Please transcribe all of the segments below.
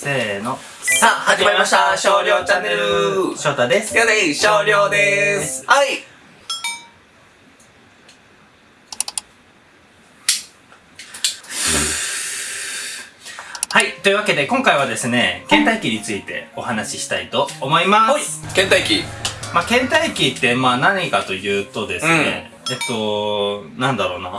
せーの。さあ、始まりました少量チャンネル翔太です。やで少量ですはいはい。というわけで、今回はですね、倦怠期についてお話ししたいと思いまはいす。倦怠期まあ、倦怠期って、まあ何かというとですね、えっと、なんだろうな。な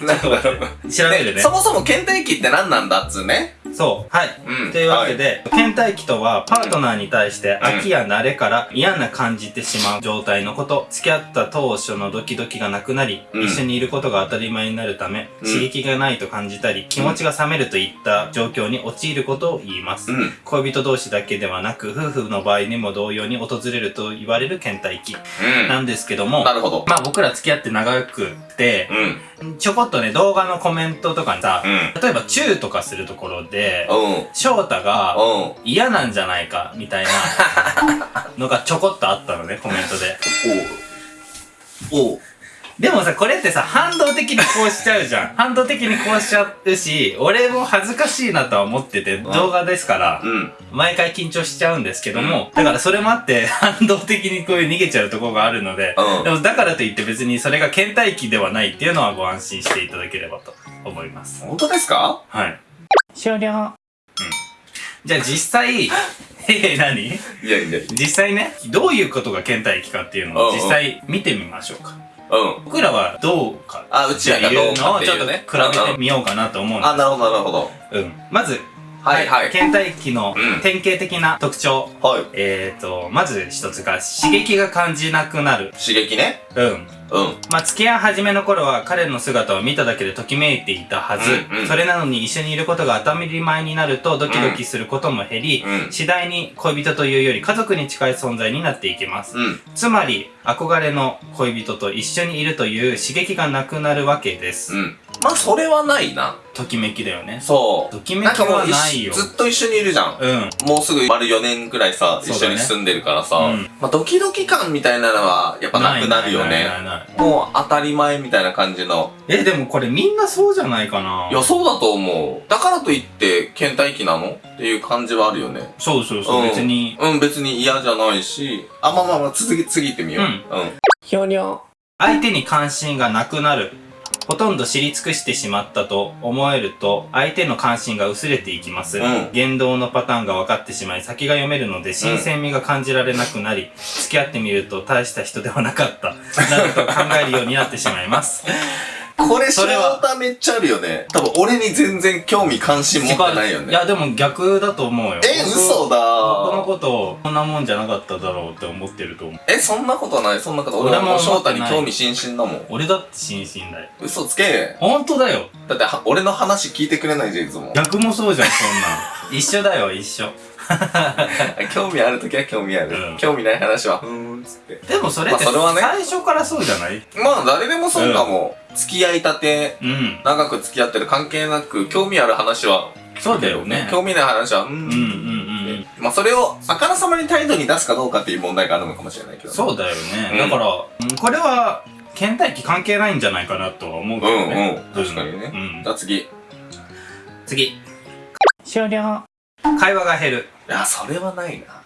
なんだろう。ちょっと待って。調べるねで。そもそも倦怠期って何なんだっつうねそう。はい。うん。というわけで、倦怠期とは、パートナーに対してうん。飽きや慣れから嫌な感じてしまう状態のこと、付き合った当初のドキドキがなくなり、うん。一緒にいることが当たり前になるため、うん。刺激がないと感じたり、気持ちが冷めるといった状況に陥ることを言います。うん。恋人同士だけではなく、夫婦の場合にも同様に訪れると言われる倦怠期。うん。なんですけども、なるほど。まあ僕ら付き合って長くてう、ん。ちょこっとね、動画のコメントとかにさ、うん。例えばチューとかするところで、うん。翔太がうん。嫌なんじゃないか、みたいな のがちょこっとあったのね、コメントで。おう。でもさ、これってさ、反動的にこうしちゃうじゃん。反動的にこうしちゃうし、俺も恥ずかしいなとは思ってて、動画ですから、うん。毎回緊張しちゃうんですけども、だからそれもあって、反動的にこういう逃げちゃうところがあるので、うん。でもだからといって別にそれが倦怠期ではないっていうのはご安心していただければと思います。本当ですか？はい。終了。うん。じゃあ実際、え、何？いやいやい実際ね、どういうことが倦怠期かっていうのを実際見てみましょうか。やうん僕らはどうかあうちらがどうかっていうねちょっと比べてみようかなと思うんであなるほどなるほどす。うん。まず、はいはい倦怠期のうん典型的な特徴。はいえーと、まず一つが刺激が感じなくなる。刺激ねうん。うんまあ、付き合い始めの頃は彼の姿を見ただけでときめいていたはず。うんうんそれなのに一緒にいることが当たり前になるとドキドキすることも減り、うん次第に恋人というより家族に近い存在になっていきます。うんつまり、憧れの恋人と一緒にいるという刺激がなくなるわけです。うんまあそれはないなときめきだよね。そうときめきはないよずっと一緒にいるじゃんうん。もうすぐ丸4年くらいさ、一緒に住んでるからさ、うんまあドキドキ感みたいなのはやっぱなくなるよないね。ないないないもう当たり前みたいな感じの。え、でもこれみんなそうじゃないかないや、そうだと思う。だからといって、倦怠期なの？っていう感じはあるよね。そうそうそう、うん別に。うん、別に嫌じゃないし。あ、まあまあまあ、続き、次行ってみよう。うんうん。ひょにょ。相手に関心がなくなる。ほとんど知り尽くしてしまったと思えると、相手の関心が薄れていきます。うん言動のパターンが分かってしまい、先が読めるので、新鮮味が感じられなくなり、付き合ってみると大した人ではなかった。などと考えるようになってしまいます。これ、それはめっちゃあるよね。多分、俺に全然興味関心持ってないよね。いや、でも逆だと思うよ。え、僕嘘だ僕のことを、こんなもんじゃなかっただろうって思ってると思う。え、そんなことない、そんなこと。俺俺も翔太に興味津々だもん。俺だって心身だよ。嘘つけ。本当だよ。だっては、俺の話聞いてくれないじゃん、いつも。逆もそうじゃん、そんなん。一緒だよ、一緒。興味あるときは興味ある。うん興味ない話は、ふーん、つって。でもそれって、まあそれはね最初からそうじゃない？まあ、誰でもそうかも。付き合いたて、うん。長く付き合ってる関係なく、興味ある話は、そうだよね。興味ない話は、うーん。うんうんうん。まあ、それを、あからさまに態度に出すかどうかっていう問題があるのかもしれないけど。そうだよね。うんだから、うんこれは、倦怠期関係ないんじゃないかなとは思うけどね。うんうん確かにねうんじ。ゃあ次。い次。終了。会話が減る。や、それはないな。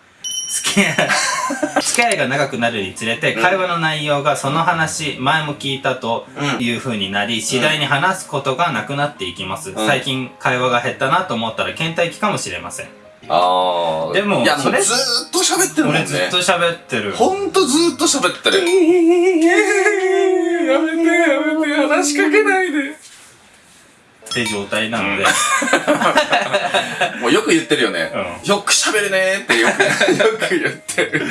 付き合い、付き合いが長くなるにつれて、うん会話の内容がその話、前も聞いたとうん。いう風になり、次第に話すことがなくなっていきます。うん最近会話が減ったなと思ったら倦怠期かもしれません。あー。でもいや、もそうれずーっと喋ってるもんね。俺ずっと喋ってる。ほんとずーっと喋ってる。やめて、やめて、話しかけないで。って状態なので、もうよく言ってるよね。うよく喋るねーってよく、よく言ってる。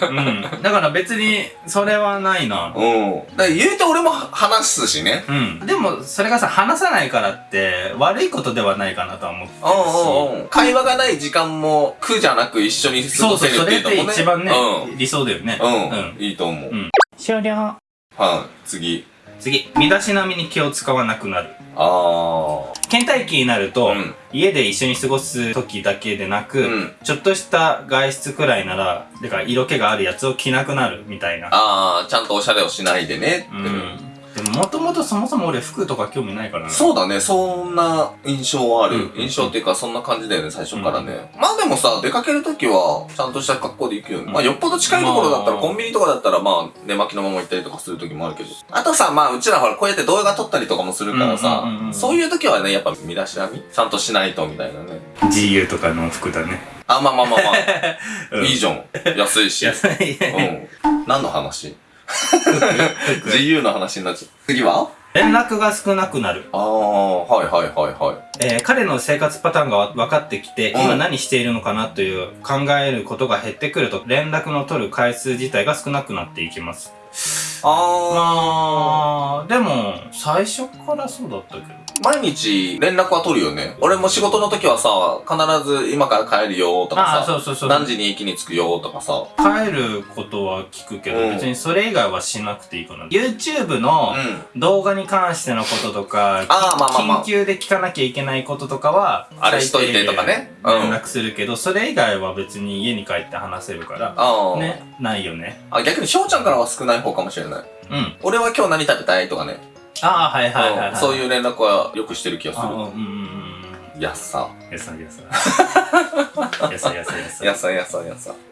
うん。だから別に、それはないな。うん。だから言うて俺も話すしね。うん。でも、それがさ、話さないからって、悪いことではないかなとは思ってるし。うんうんうん。会話がない時間も苦じゃなく一緒に過そうそう、ごせるそれってっていうのもね。一番ね、うん。理想だよね。うん。いいと思う。うん終了。はい、次。次、身だしなみに気を使わなくなる。あー。倦怠期になると、うん家で一緒に過ごす時だけでなく、うんちょっとした外出くらいなら、だから色気があるやつを着なくなるみたいな。あー、ちゃんとおしゃれをしないでねって。うん。っでももともとそもそも俺服とか興味ないからな。そうだね、そんな印象はある。うん印象っていうか、そんな感じだよね、最初からね。まあでもさ、出かけるときは、ちゃんとした格好で行くよね。うんまあよっぽど近いところだったら、まあコンビニとかだったら、まあ、寝巻きのまま行ったりとかするときもあるけど。あとさ、まあ、うちらほら、こうやって動画撮ったりとかもするからさうんうんうんう、んそういうときはね、やっぱ身だしなみちゃんとしないと、みたいなね。GU とかの服だね。あ、まあまあまあまあ。う んいいじゃん。安いし。安い。うん。何の話？自由の話になっちゃう。次は？連絡が少なくなる。ああ、はいはいはいはい。えー彼の生活パターンが分かってきて、うん今何しているのかなという考えることが減ってくると、連絡の取る回数自体が少なくなっていきます。あまあ、でも、最初からそうだったけど。ー、毎日連絡は取るよね。俺も仕事の時はさ、必ず今から帰るよとかさ、そうそうそう。何時に駅に着くよとかさ。帰ることは聞くけど、うん別にそれ以外はしなくていいかな。YouTube のうん。動画に関してのこととか、あーまあまあまあ緊急で聞かなきゃいけないこととかは、あれしといてとかねうん最低限連絡するけど、それ以外は別に家に帰って話せるから、ああ。ね、ないよね。あ、逆に翔ちゃんからは少ない方かもしれない。うん。俺は今日何食べたいとかね。ああ、はいはいはい、はい。うんそういう連絡はよくしてる気がすあうんる。うんうんうん。やっさ。やさやさ。やさやさやさ。やっさやっさやっさ。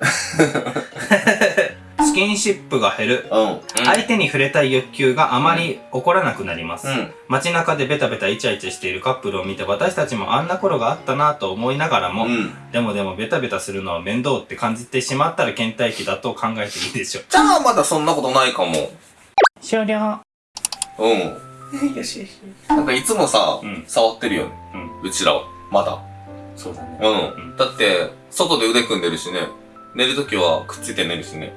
スキンシップが減る。うん。うん。相手に触れたい欲求があまり起こらなくなります。うん。街中でベタベタイチャイチャしているカップルを見て私たちもあんな頃があったなと思いながらも、うん。でもでもベタベタするのは面倒って感じてしまったら倦怠期だと考えていいでしょう。じゃあまだそんなことないかも。終了。うん。よしよし。なんかいつもさ、うん触ってるよね。うん。うちらは。まだ。そうだね。うん。うんだって、外で腕組んでるしね。寝るときはくっついて寝るしね。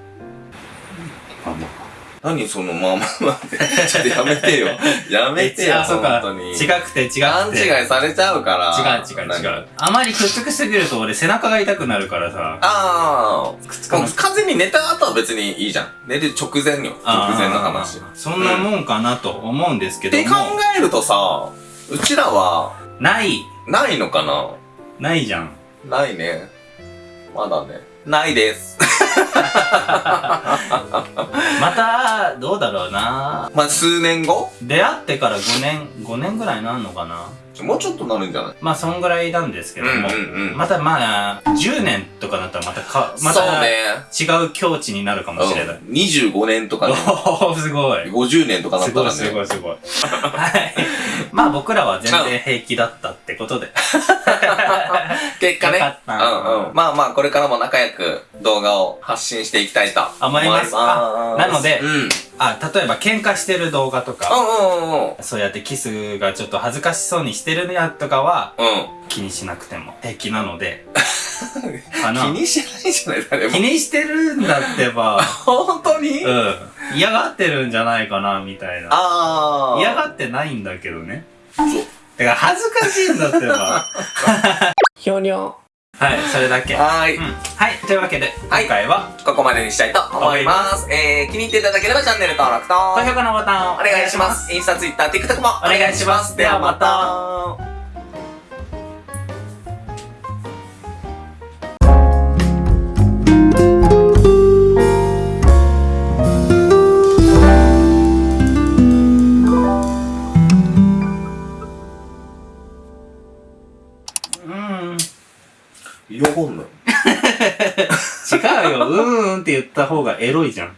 あ、ま何そのまあまあまあって。ちょっとやめてよ。やめてよ、あ、そうか。本当に。違くて違くて。勘違いされちゃうから。違う違う違う。あまりくっつきすぎると俺背中が痛くなるからさ。ああ。くっつか完全に寝た後は別にいいじゃん。寝る直前よ。直前の話。そんなもんかなと思うんですけども。て考えるとさ、うちらは、ない。ないのかな？ないじゃん。ないね。まだね。ないです。また、どうだろうな。まあ、数年後？出会ってから5年、5年ぐらいなんのかなもうちょっとなるんじゃない？まあ、そんぐらいなんですけども。うんうんうんまたまあ、10年とかだったらまたか、まそうたね。違う境地になるかもしれない。うん25年とかね。おー、すごい。50年とかなすごいったらね。すごいすごい。はい。まあ僕らは全然平気だったってことで。結果ね。よかったうんうん。まあまあ、これからも仲良く動画を発信していきたいと思いますあなのでうん。うんあ、例えば喧嘩してる動画とか、うんうんうん。そうやってキスがちょっと恥ずかしそうにしてるやとかはうん。気にしなくても平気なので。か気な。にしてないじゃない、誰も気。にしてるんだってば、本当に？うん。嫌がってるんじゃないかな、みたいな。あー。嫌がってないんだけどね。そう。だから恥ずかしいんだってば。ひょにょ。はい、それだけ。はーい。うん。はい、というわけで、はい今回は、ここまでにしたいと思います。えー、気に入っていただければチャンネル登録と、高評価のボタンをお願いします。インスタ、ツイッター、TikTok もお願いしますではまた。って言った方がエロいじゃん。